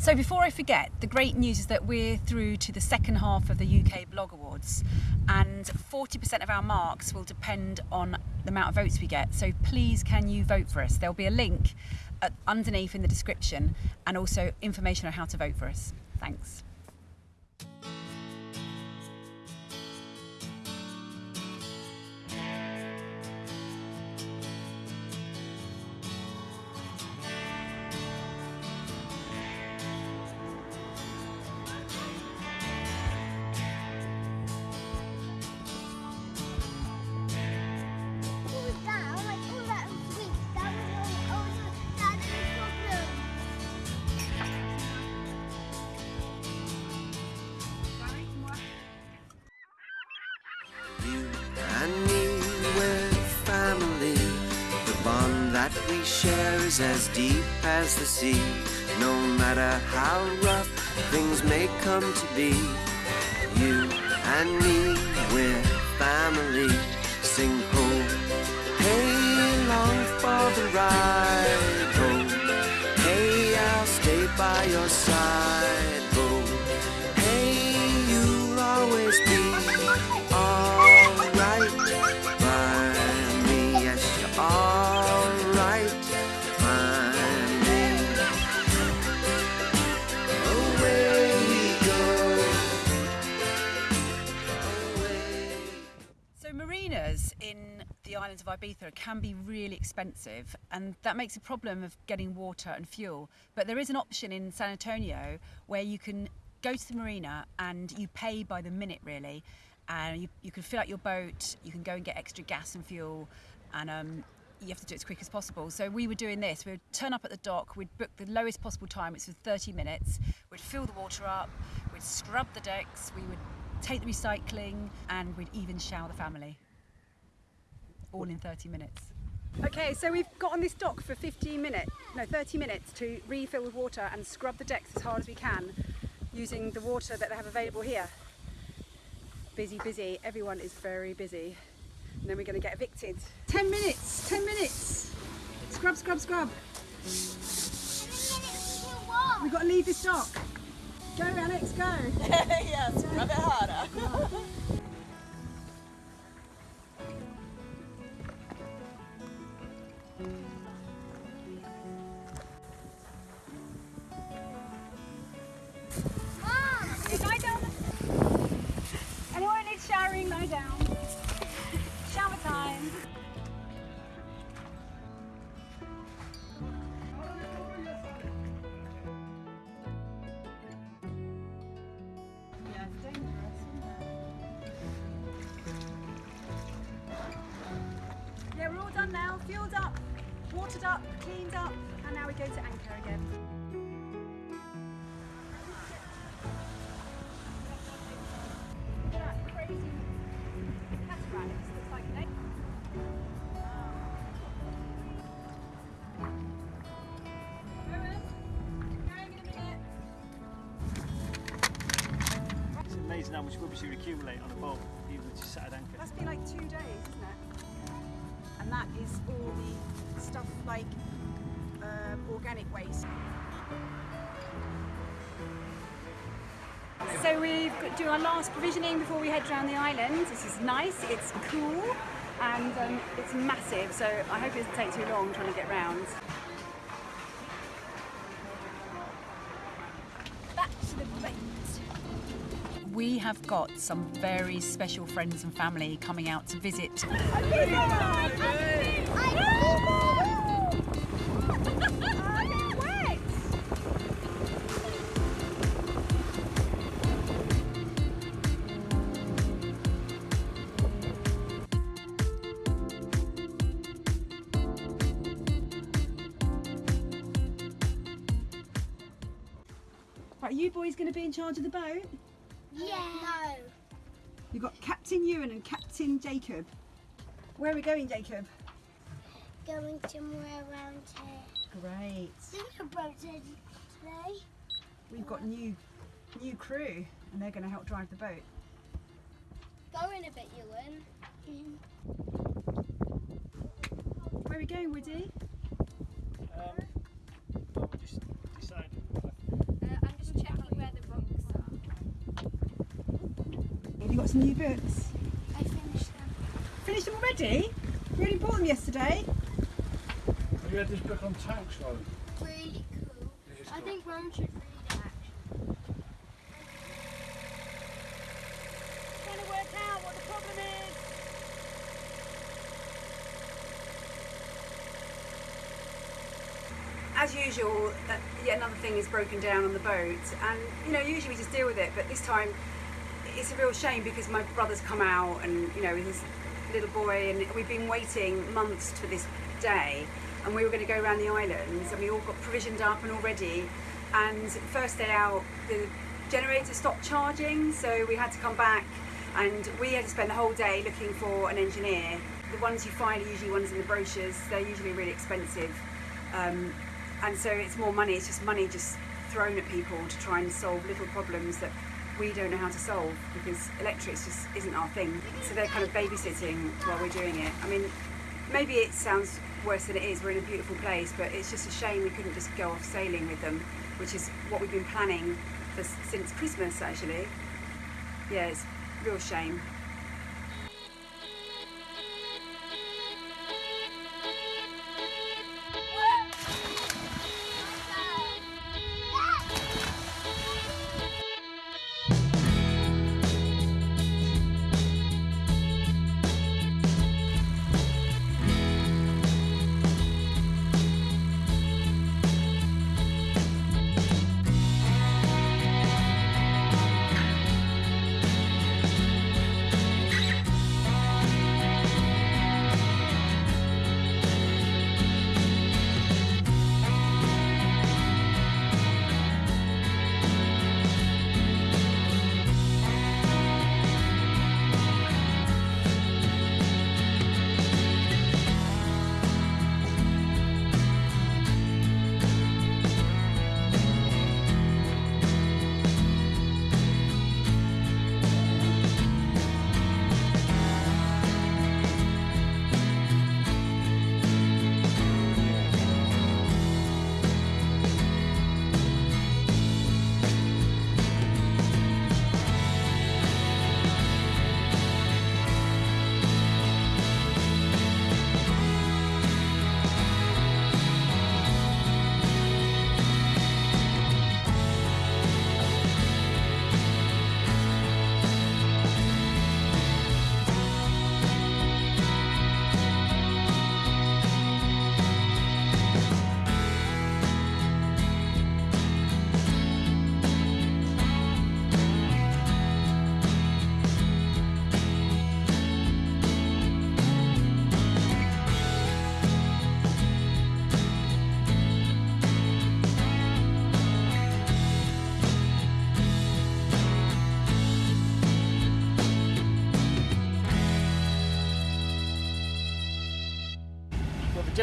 So before I forget, the great news is that we're through to the second half of the UK Blog Awards and 40% of our marks will depend on the amount of votes we get. So please can you vote for us? There'll be a link uh, underneath in the description and also information on how to vote for us. Thanks. As the sea. No matter how rough things may come to be, you and me, we're family. Sing ho, hey, long for the ride. Ho, hey, I'll stay by your side. Ibiza can be really expensive and that makes a problem of getting water and fuel. But there is an option in San Antonio where you can go to the marina and you pay by the minute really and you, you can fill out your boat, you can go and get extra gas and fuel and um, you have to do it as quick as possible. So we were doing this, we would turn up at the dock, we'd book the lowest possible time, it's for 30 minutes, we'd fill the water up, we'd scrub the decks, we would take the recycling and we'd even shower the family all in 30 minutes. Okay, so we've got on this dock for 15 minutes, no 30 minutes to refill with water and scrub the decks as hard as we can using the water that they have available here. Busy, busy, everyone is very busy. And then we're going to get evicted. 10 minutes, 10 minutes. Scrub, scrub, scrub. We've got to leave this dock. Go Alex, go. yes, rub it harder. And that is all the stuff like um, organic waste. So to do our last provisioning before we head around the island. This is nice, it's cool, and um, it's massive, so I hope it doesn't take too long trying to get round. Have got some very special friends and family coming out to visit. Are you boys going to be in charge of the boat? Kieran and Captain Jacob. Where are we going, Jacob? Going somewhere around here. Great. today. We've got new new crew and they're going to help drive the boat. Go in a bit, Ewan. Mm. Where are we going, Woody? Um, you got some new books? I finished them. Already? You only bought them yesterday. Have you had this book on tanks, Lauren? Really cool. I cool. think Ron should read it actually. Trying to work out what the problem is. As usual, uh, yet another thing is broken down on the boat, and you know, usually we just deal with it, but this time it's a real shame because my brother's come out and you know, with his little boy, and we've been waiting months for this day, and we were going to go around the islands, and we all got provisioned up and all ready. And first day out, the generator stopped charging, so we had to come back, and we had to spend the whole day looking for an engineer. The ones you find are usually ones in the brochures. They're usually really expensive, um, and so it's more money. It's just money just thrown at people to try and solve little problems that we don't know how to solve because electrics just isn't our thing. So they're kind of babysitting while we're doing it. I mean, maybe it sounds worse than it is. We're in a beautiful place, but it's just a shame we couldn't just go off sailing with them, which is what we've been planning for, since Christmas actually. Yeah, it's real shame.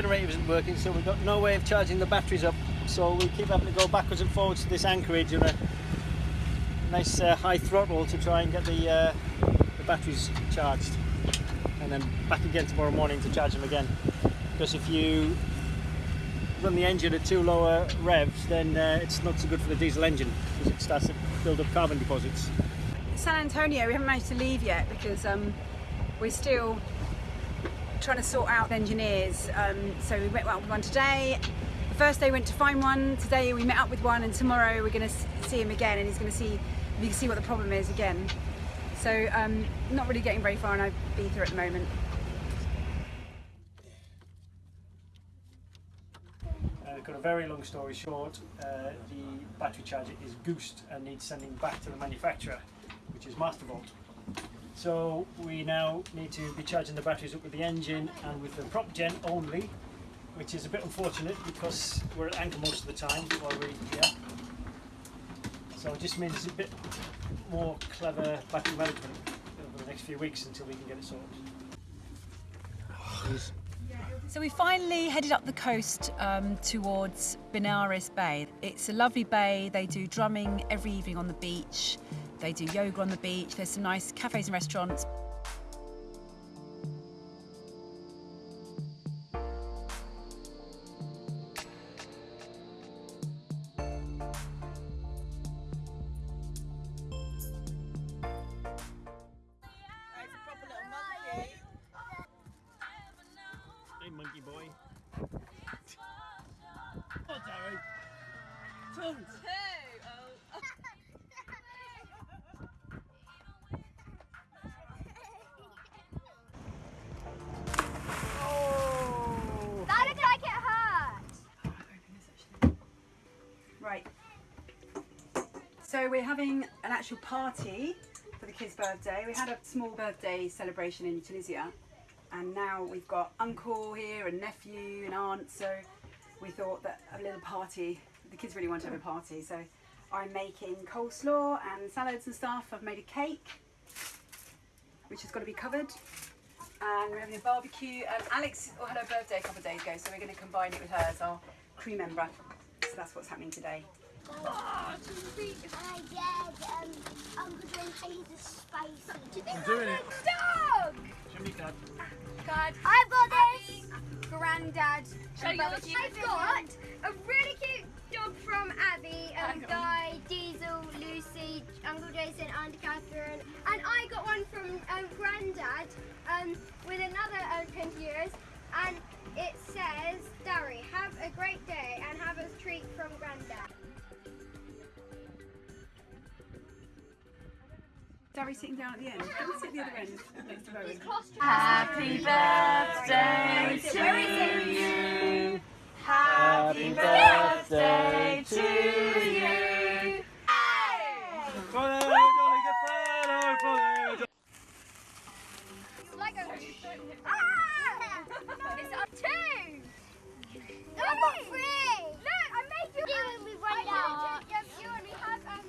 Generator isn't working, so we've got no way of charging the batteries up. So we keep having to go backwards and forwards to this anchorage on a nice uh, high throttle to try and get the, uh, the batteries charged. And then back again tomorrow morning to charge them again. Because if you run the engine at too lower revs, then uh, it's not so good for the diesel engine because it starts to build up carbon deposits. San Antonio, we haven't managed to leave yet because um, we're still trying to sort out engineers. Um, so we met up with one today. The first day we went to find one. Today we met up with one, and tomorrow we're going to see him again, and he's going to see we can see what the problem is again. So um, not really getting very far in Ibiza at the moment. Uh, got a very long story short, uh, the battery charger is goosed and needs sending back to the manufacturer, which is Mastervolt. So we now need to be charging the batteries up with the engine and with the prop gen only, which is a bit unfortunate because we're at anchor most of the time while we're here. So it just means a bit more clever battery management over the next few weeks until we can get it sorted. So we finally headed up the coast um, towards Benirras Bay. It's a lovely bay. They do drumming every evening on the beach. They do yoga on the beach. There's some nice cafes and restaurants. Actual party for the kids' birthday. We had a small birthday celebration in Tunisia, and now we've got uncle here and nephew and aunt. So we thought that a little party. The kids really want to have a party, so I'm making coleslaw and salads and stuff. I've made a cake, which has got to be covered. And we're having a barbecue. And Alex had her birthday a couple of days ago, so we're going to combine it with hers, our crew member. So that's what's happening today. I did. Um, Uncle John hates the spicy. Do you think I'm doing it. Dog. Jimmy Dad. God. I've got this. Granddad. Show and yours. I've got a really cute dog from Abby, um, Guy, Diesel, Lucy, Uncle Jason, Auntie Catherine, and I got one from um, Granddad um, with another um, 20 years, and it says, Darry, have a great day and have a treat from Granddad. Darry's sitting down at the end. Can we sit at the other end next to Bowen? Happy birthday to you. Happy birthday to you. Follow, Johnny, get follow, follow. Lego. Ah! It's up two. I three. Look, I made you. Yeah, we run I out. made you. Yes, you only have um.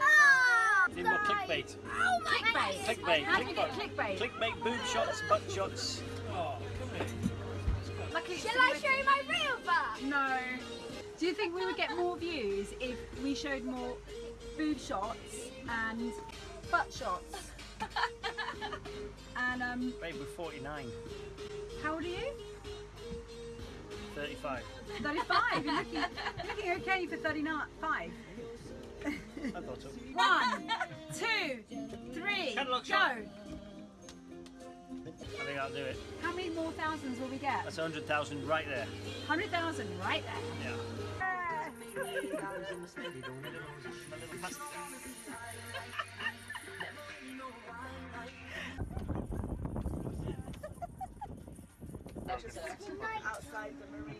Oh, Need more clickbait. oh my Clickbait. Clickbait. How do we get clickbait? Clickbait, boob shots, butt shots. Oh. Shall I show you my real butt? No. Do you think we would get more views if we showed more boob shots and butt shots? and um, Babe, we're 49, how old are you? 35. 35. You're looking, looking okay for 39. Five. I thought so. One, two, three, Catalogue go. shot. I think I'll do it. How many more thousands will we get? That's 100,000 right there. 100,000 right there. Yeah. Outside the marina.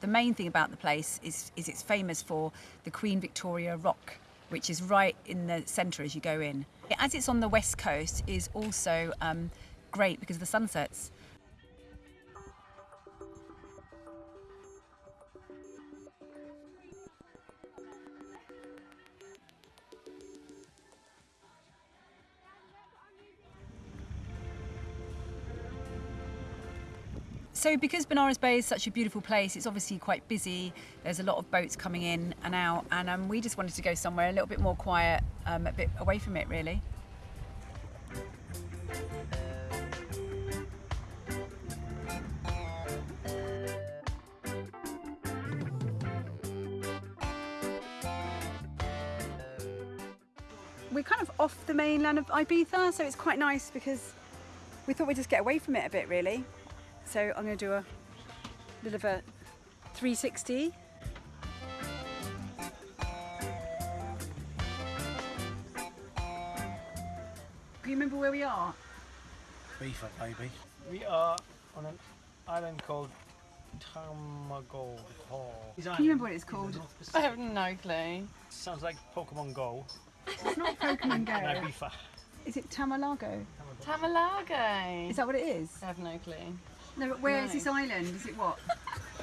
The main thing about the place is, is it's famous for the Queen Victoria Rock, which is right in the centre as you go in. As it's on the west coast, is also um, great because of the sunsets. So because Benirras Bay is such a beautiful place, it's obviously quite busy. There's a lot of boats coming in and out, and um, we just wanted to go somewhere a little bit more quiet, um, a bit away from it, really. We're kind of off the mainland of Ibiza, so it's quite nice because we thought we'd just get away from it a bit, really. So I'm going to do a little of a 360. Do you remember where we are? Beefer, baby. We are on an island called Tamago. Can you remember what it's called? I have no clue. Sounds like Pokemon Go. It's not Pokemon No, Go. Ibiza. Is it Tamalago? Tamalago. Is that what it is? I have no clue. No, but where is No. this island? Is it what?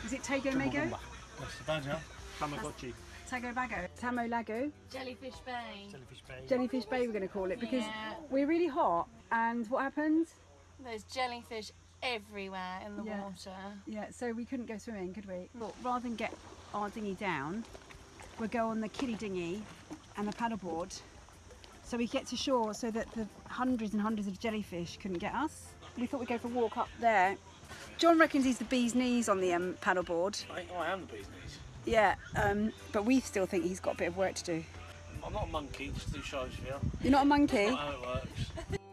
Is it Tago Mago? That's the badger. Tamagotchi. Tago Bago? Tamo Lago? Jellyfish Bay. Jellyfish Bay. Jellyfish Bay we're going to call it because Yeah. we're really hot and what happened? There's jellyfish everywhere in the Yeah. water. Yeah, so we couldn't go swimming, could we? But rather than get our dinghy down, we'll go on the kiddie dinghy and the paddleboard so we get to shore so that the hundreds and hundreds of jellyfish couldn't get us. We thought we'd go for a walk up there. John reckons he's the bee's knees on the um, paddleboard. I think I am the bee's knees. Yeah, um, but we still think he's got a bit of work to do. I'm not a monkey, just. You're not a monkey? That's how it works.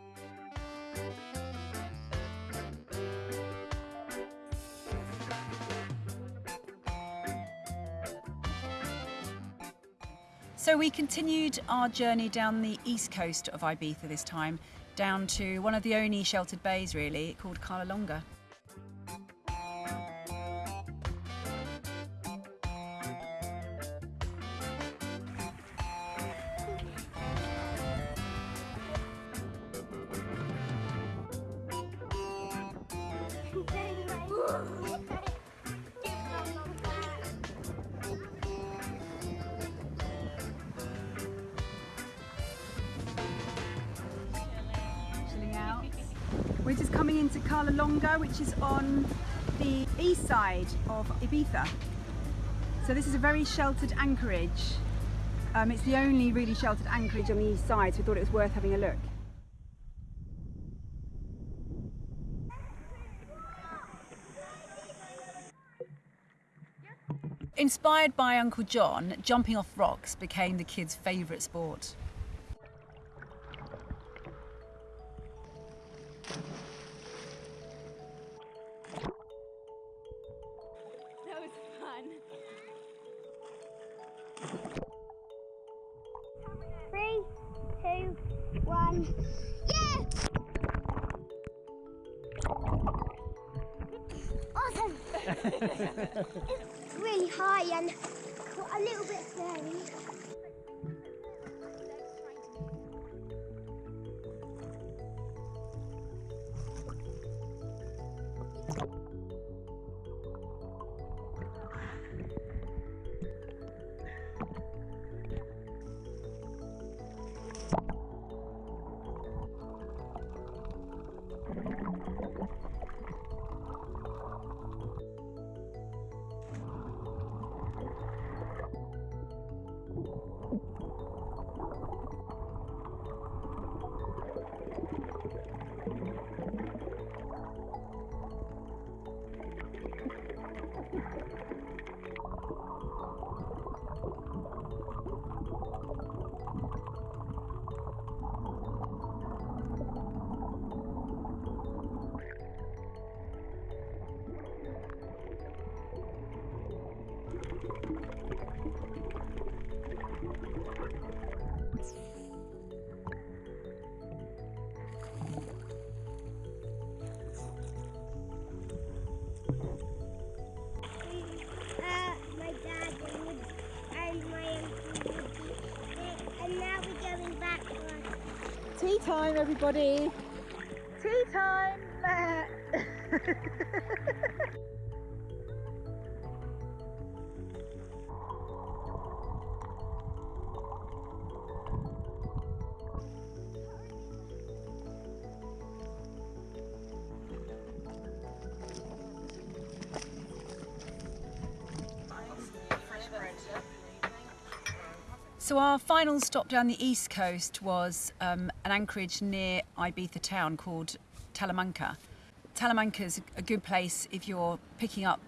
So we continued our journey down the east coast of Ibiza this time, down to one of the only sheltered bays really, called Cala Longa. We're just coming into Cala Longa, which is on the east side of Ibiza. So this is a very sheltered anchorage. Um, it's the only really sheltered anchorage on the east side, so we thought it was worth having a look. Inspired by Uncle John, jumping off rocks became the kids' favourite sport. Time, everybody! Tea time! So our final stop down the east coast was um, an anchorage near Ibiza town called Talamanca. Talamanca is a good place if you're picking up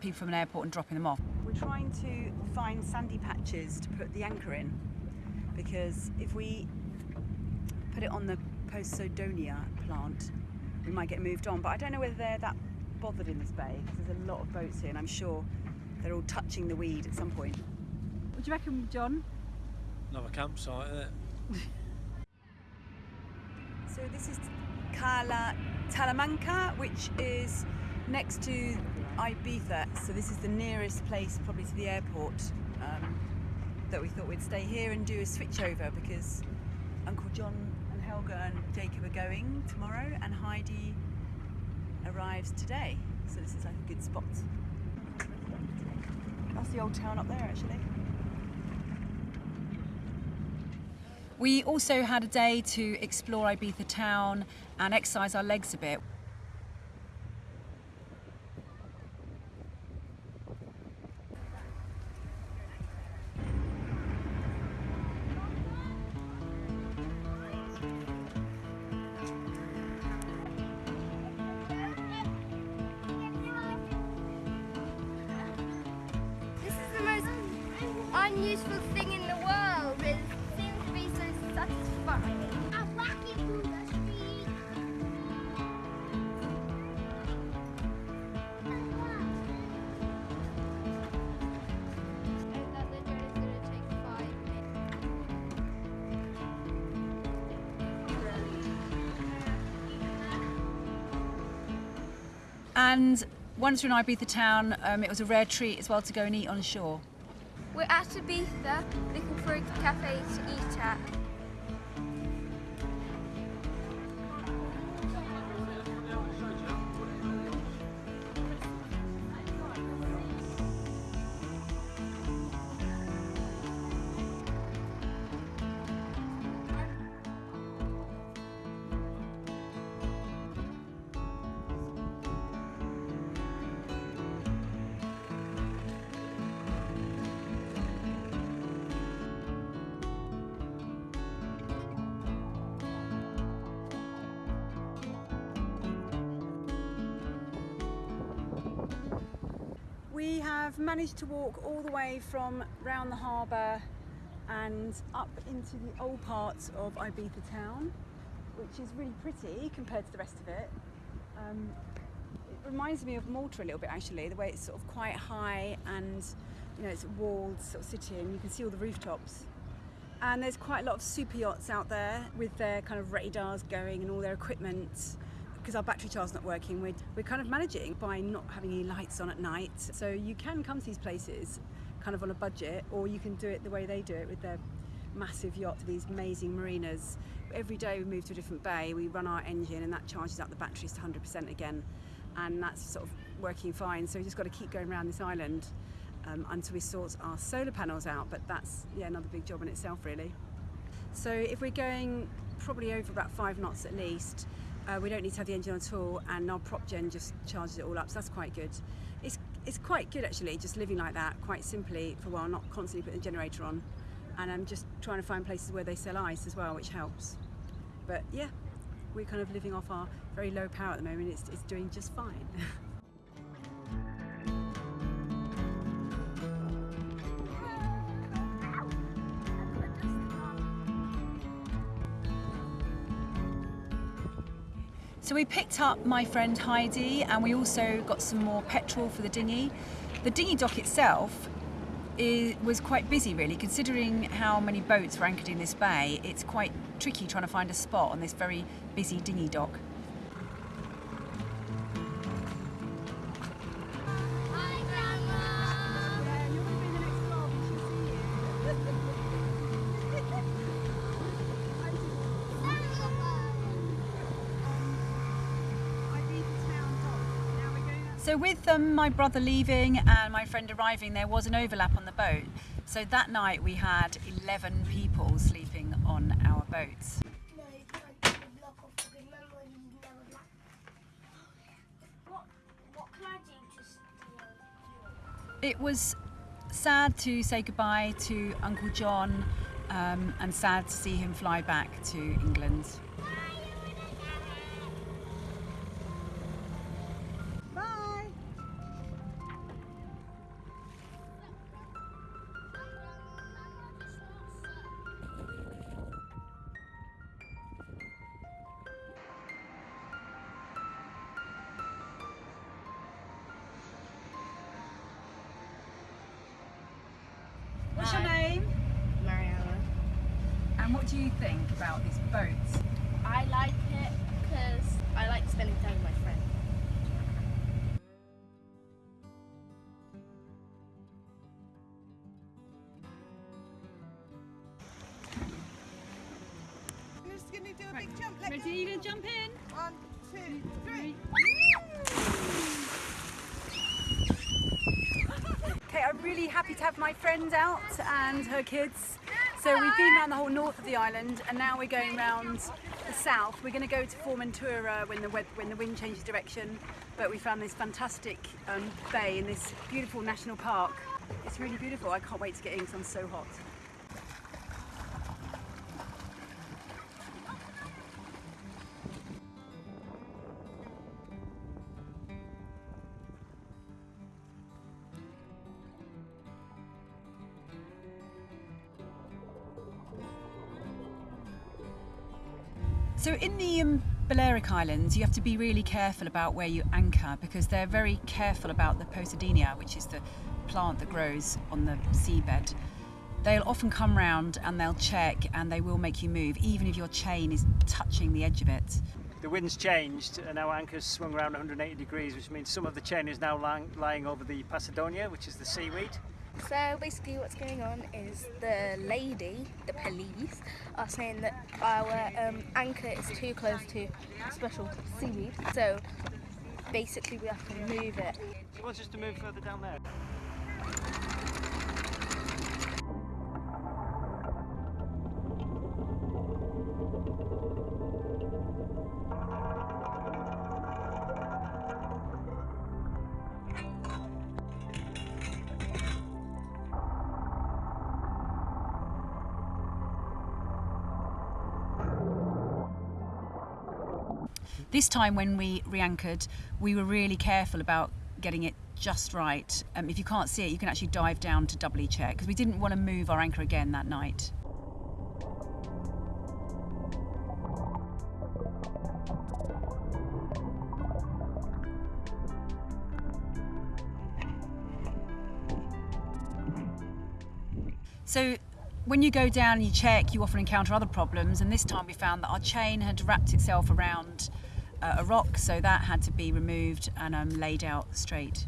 people from an airport and dropping them off. We're trying to find sandy patches to put the anchor in because if we put it on the Posidonia plant, we might get moved on. But I don't know whether they're that bothered in this bay because there's a lot of boats here and I'm sure they're all touching the weed at some point. What do you reckon, John? Another campsite, isn't it? So this is Cala Talamanca, which is next to Ibiza. So this is the nearest place, probably to the airport, um, that we thought we'd stay here and do a switch over because Uncle John and Helga and Jacob are going tomorrow, and Heidi arrives today. So this is like a good spot. That's the old town up there, actually. We also had a day to explore Ibiza town and exercise our legs a bit. Once we're in Ibiza town, um, it was a rare treat as well to go and eat on shore. We're at Ibiza looking for a cafe to eat at. Managed to walk all the way from round the harbour and up into the old parts of Ibiza town, which is really pretty compared to the rest of it. Um, it reminds me of Malta a little bit actually, the way it's sort of quite high and you know it's a walled sort of city and you can see all the rooftops. And there's quite a lot of super yachts out there with their kind of radars going and all their equipment because our battery charge's not working, we're, we're kind of managing by not having any lights on at night. So you can come to these places kind of on a budget, or you can do it the way they do it with their massive yacht to these amazing marinas. Every day we move to a different bay, we run our engine, and that charges up the batteries to 100% again, and that's sort of working fine. So we just got to keep going around this island um, until we sort our solar panels out. But that's yeah another big job in itself, really. So if we're going probably over about five knots at least, uh, we don't need to have the engine on at all, and our prop gen just charges it all up, so that's quite good. It's it's quite good actually, just living like that, quite simply for a while, not constantly putting the generator on, and I'm just trying to find places where they sell ice as well, which helps. But yeah, we're kind of living off our very low power at the moment. It's it's doing just fine. So we picked up my friend Heidi and we also got some more petrol for the dinghy. The dinghy dock itself is, was quite busy really, considering how many boats were anchored in this bay. It's quite tricky trying to find a spot on this very busy dinghy dock. So with um, my brother leaving and my friend arriving, there was an overlap on the boat. So that night we had 11 people sleeping on our boats. It was sad to say goodbye to Uncle John um, and sad to see him fly back to England. A big jump? Let Ready? You gonna jump in? One, two, three. Okay, I'm really happy to have my friend out and her kids. So we've been around the whole north of the island and now we're going round the south. We're going to go to Formentera when the when the wind changes direction. But we found this fantastic um, bay in this beautiful national park. It's really beautiful. I can't wait to get in because I'm so hot. Islands, you have to be really careful about where you anchor because they're very careful about the Posidonia, which is the plant that grows on the seabed. They'll often come round and they'll check and they will make you move, even if your chain is touching the edge of it. the wind's changed and our anchor's swung around 180 degrees, which means some of the chain is now lying, lying over the Posidonia, which is the seaweed. So basically, what's going on is the lady, the police, are saying that our um, anchor is too close to special seaweed. So basically, we have to move it. She wants us to move further down there. This time when we re-anchored, we were really careful about getting it just right. Um, if you can't see it, you can actually dive down to doubly check because we didn't want to move our anchor again that night. So when you go down and you check, you often encounter other problems. And this time we found that our chain had wrapped itself around uh, a rock, so that had to be removed and um, laid out straight.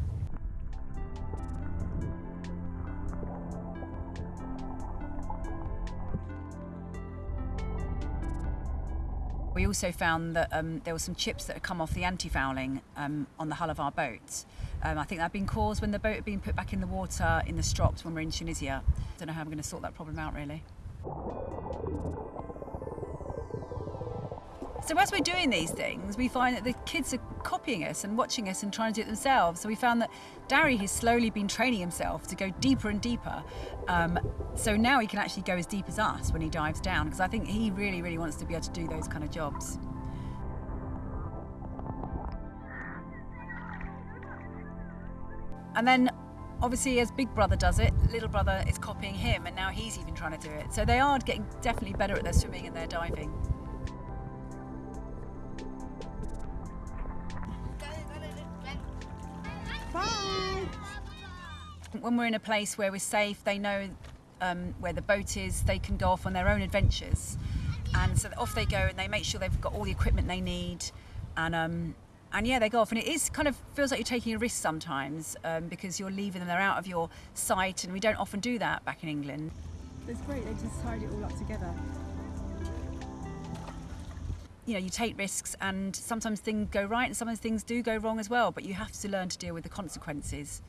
We also found that um, there were some chips that had come off the anti-fouling um, on the hull of our boat. Um, I think that had been caused when the boat had been put back in the water in the strops when we we're in Tunisia. I Don't know how I'm going to sort that problem out really. So as we're doing these things, we find that the kids are copying us and watching us and trying to do it themselves. So we found that Darry has slowly been training himself to go deeper and deeper. Um, so now he can actually go as deep as us when he dives down, because I think he really, really wants to be able to do those kind of jobs. And then obviously as big brother does it little brother is copying him and now he's even trying to do it so they are getting definitely better at their swimming and their diving when we're in a place where we're safe they know um, where the boat is they can go off on their own adventures. And so off they go and they make sure they've got all the equipment they need. And um, and yeah they go off. And it is kind of feels like you're taking a risk sometimes um, because you're leaving them they're out of your sight. And we don't often do that back in england. It's great, they just tied it all up together. you know you take risks and sometimes things go right and sometimes things do go wrong as well but you have to learn to deal with the consequences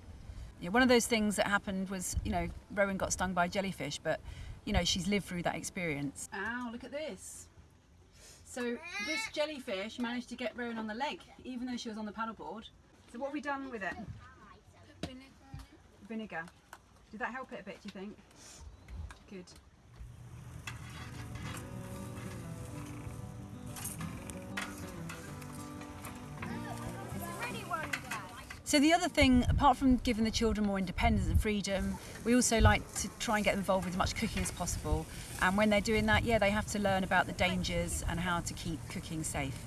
you know, one of those things that happened was you know rowan got stung by a jellyfish but you know she's lived through that experience ow look at this so this jellyfish managed to get rowan on the leg even though she was on the paddleboard So what have we done with it? Vinegar. Did that help it a bit, do you think? Good. So the other thing, apart from giving the children more independence and freedom, we also like to try and get involved with as much cooking as possible. And when they're doing that, yeah, they have to learn about the dangers and how to keep cooking safe.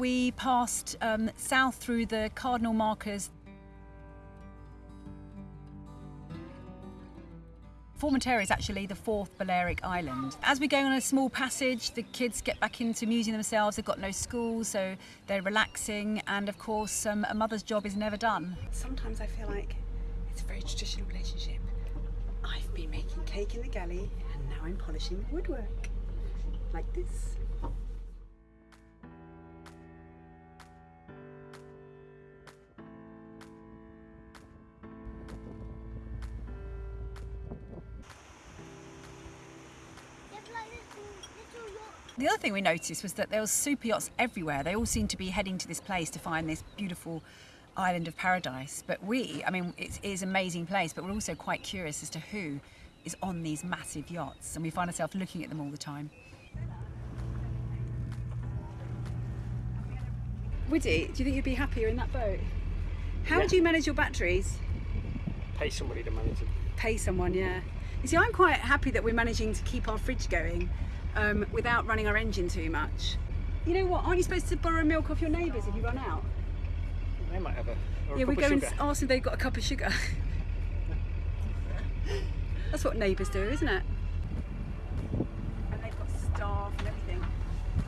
We passed um, south through the cardinal markers. Formentera is actually the fourth Balearic island. As we go on a small passage, the kids get back into musing themselves. They've got no school, so they're relaxing. And of course, um, a mother's job is never done. Sometimes I feel like it's a very traditional relationship. I've been making cake in the galley and now I'm polishing woodwork. Like this. Thing we noticed was that there was super yachts everywhere. They all seemed to be heading to this place to find this beautiful island of paradise. But we, I mean, it is an amazing place, but we're also quite curious as to who is on these massive yachts, and we find ourselves looking at them all the time. Woody, do you think you'd be happier in that boat? How Yeah. do you manage your batteries? Pay somebody to manage it. Pay someone, yeah. You see, I'm quite happy that we're managing to keep our fridge going um, without running our engine too much. You know what? Aren't you supposed to borrow milk off your neighbours if you run out? They might have a, yeah, we go and ask if they've got a cup of sugar. That's what neighbours do, isn't it? And they've got staff and everything.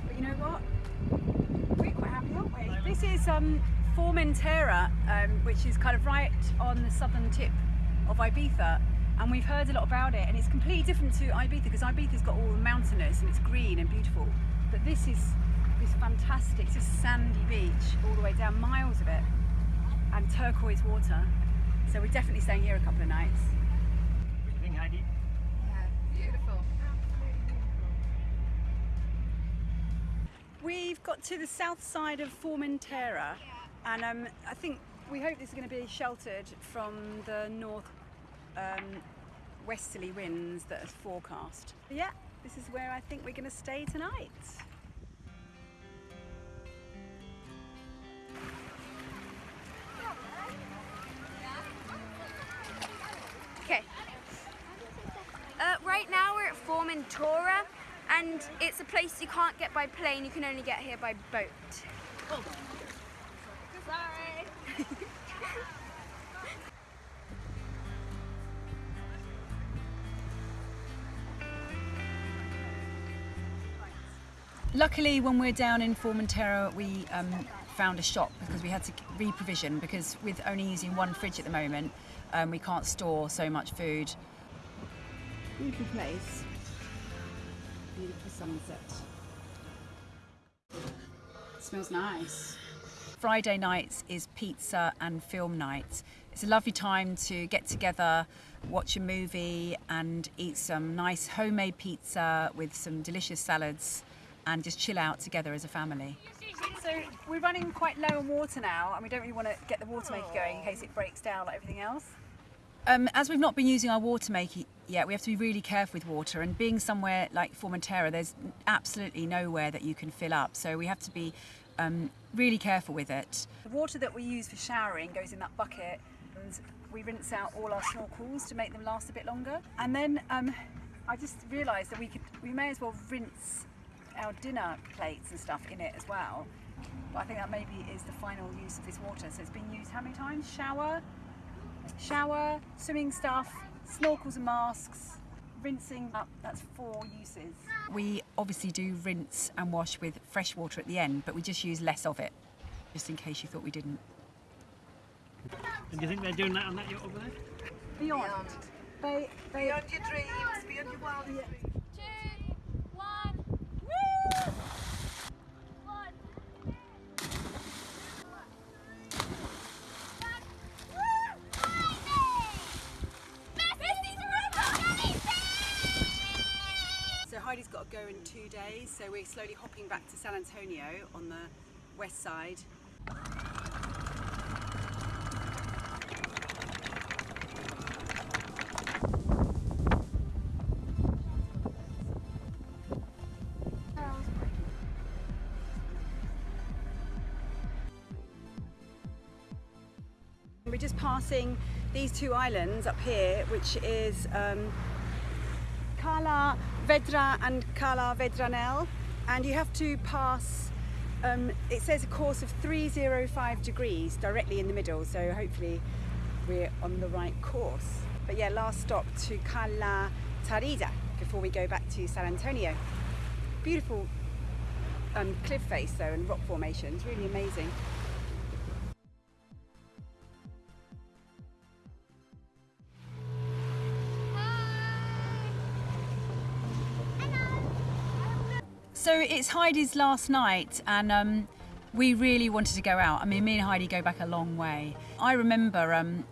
But you know what? We're quite happy, aren't we? This is um, Formentera, um, which is kind of right on the southern tip of Ibiza. And we've heard a lot about it, and it's completely different to Ibiza because Ibiza's got all the mountainous and it's green and beautiful. But this is this fantastic, it's just sandy beach all the way down, miles of it, and turquoise water. So we're definitely staying here a couple of nights. What do you think, Heidi? We've got to the south side of Formentera, and um, I think we hope this is going to be sheltered from the north um, westerly winds that are forecast. But yeah, this is where I think we're going to stay tonight. Okay. Uh, right now we're at Formentera, and it's a place you can't get by plane. You can only get here by boat. Sorry. Luckily, when we're down in Formentera, we um, found a shop because we had to reprovision because with only using one fridge at the moment, um, we can't store so much food. Beautiful place. Beautiful sunset. smells nice. Friday nights is pizza and film night. It's a lovely time to get together, watch a movie, and eat some nice homemade pizza with some delicious salads and just chill out together as a family. So we're running quite low on water now, and we don't really want to get the water maker going in case it breaks down like everything else. Um, as we've not been using our water maker yet, we have to be really careful with water. And being somewhere like Formentera, there's absolutely nowhere that you can fill up. So we have to be um, really careful with it. The water that we use for showering goes in that bucket, and we rinse out all our snorkels to make them last a bit longer. And then um, I just realised that we could, we may as well rinse our dinner plates and stuff in it as well. But I think that maybe is the final use of this water. So it's been used how many times? Shower, shower, swimming stuff, snorkels and masks, rinsing up. That's four uses. We obviously do rinse and wash with fresh water at the end, but we just use less of it, just in case you thought we didn't. And do you think they're doing that on that yacht over there? Beyond. They, they, Beyond your dreams, beyond your wildest Two, one. One. So Heidi's got to go in two days, so we're slowly hopping back to San Antonio on the west side. We're just passing these two islands up here, which is um, Cala Vedra and Cala Vedranell, and you have to pass. Um, it says a course of 305 degrees directly in the middle, so hopefully we're on the right course. But yeah, last stop to Cala Tarida before we go back to San Antonio. Beautiful um, cliff face though and rock formations, really amazing. So it's Heidi's last night, and um, we really wanted to go out. I mean, me and Heidi go back a long way. I remember um,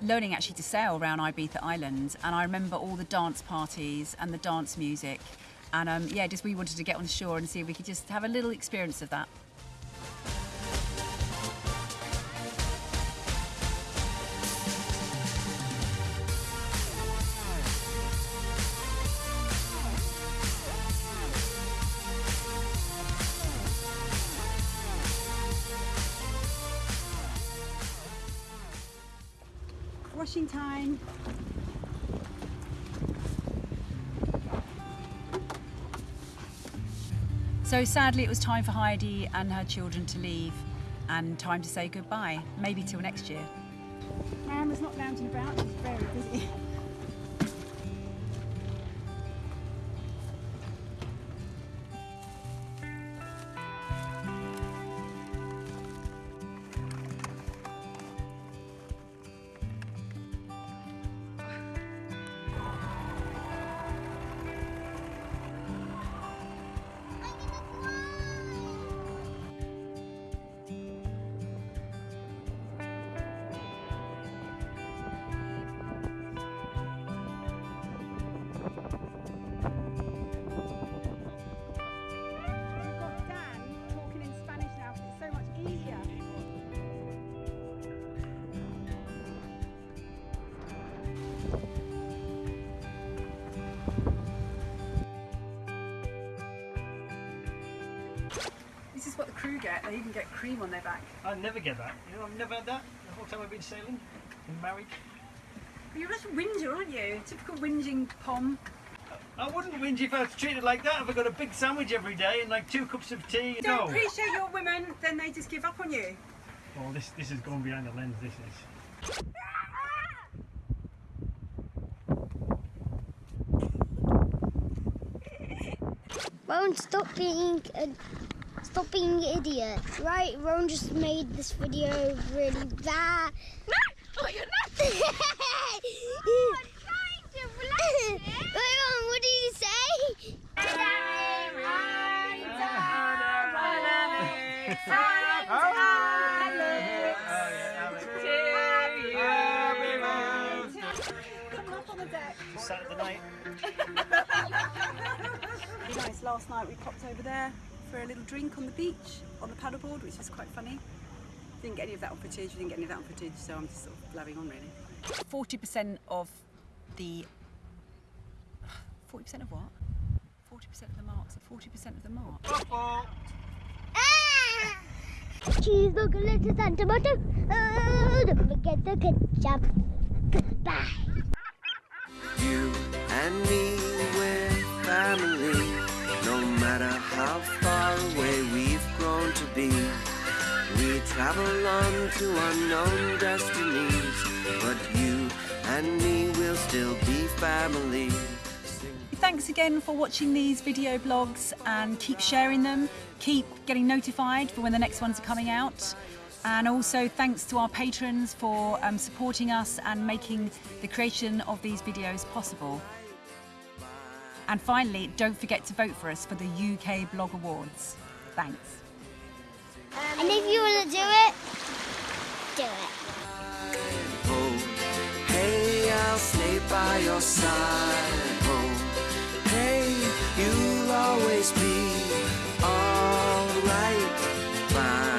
learning actually to sail around Ibiza Island, and I remember all the dance parties and the dance music. And um, yeah, just we wanted to get on shore and see if we could just have a little experience of that. Washing time. So sadly, it was time for Heidi and her children to leave and time to say goodbye, maybe till next year. Anne not lounging about, she's very busy. crew get. They even get cream on their back. I never get that. You know, I've never had that the whole time I've been sailing. Been married. You're just a whinger, aren't you? Typical whinging pom. I wouldn't whinge if I was treated like that. If I got a big sandwich every day and like two cups of tea. Don't no. appreciate your women, then they just give up on you. Oh, this this is going behind the lens. This is. Won't stop being a, stop being an idiot. Right, Rowan just made this video really bad. Oh, you're not oh, trying to relax it. Rowan, what did you say? Come up on the deck. Saturday night. Nice. Last night we popped over there for a little drink on the beach on the paddleboard, which was quite funny. Didn't get any of that on footage. We didn't get any of that on footage, so I'm just sort of blabbing on really. 40% of the. 40% of what? 40% of the marks. 40% of the marks. Cheese, look, lettuce, and tomato. Don't forget the ketchup. Goodbye. You and me, we're family. No matter how far away we've grown to be, we travel on to unknown destinies. But you and me will still be family. Thanks again for watching these video blogs and keep sharing them. Keep getting notified for when the next ones are coming out. And also thanks to our patrons for um, supporting us and making the creation of these videos possible. And finally, don't forget to vote for us for the UK Blog Awards. Thanks. And if you want to do it, do it. Hey, I'll stay by your side. Hey, you'll always be alright. Fine.